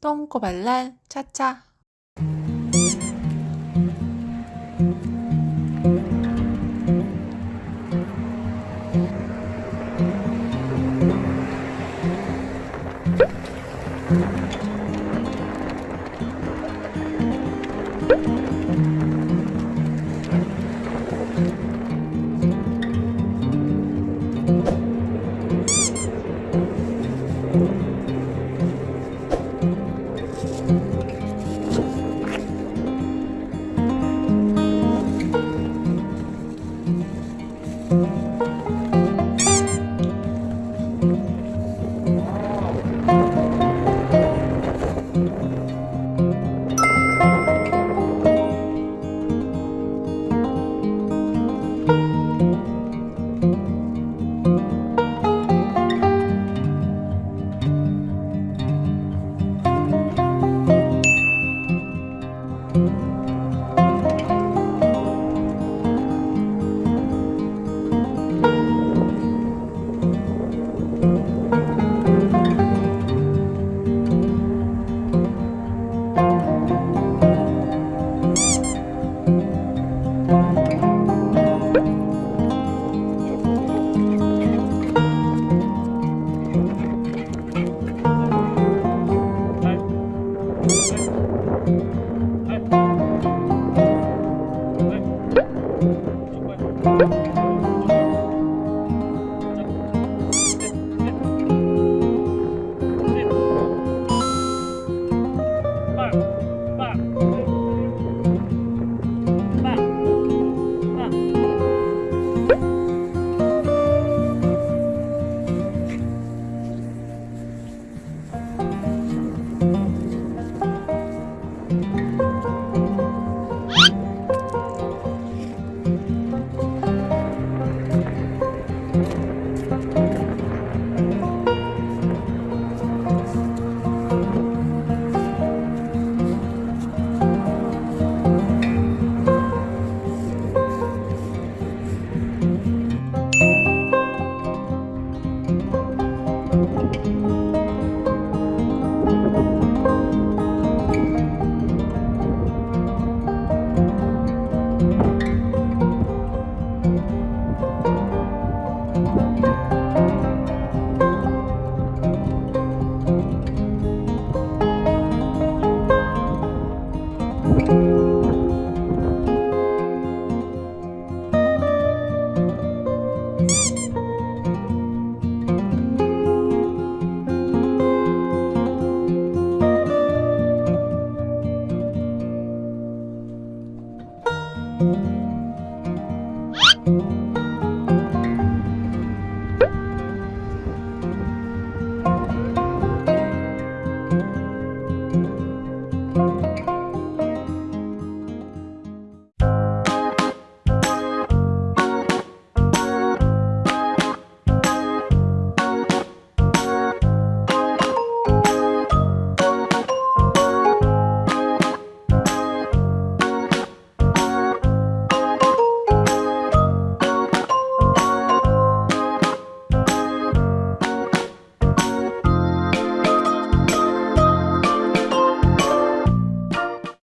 똥꼬발랄 차차 you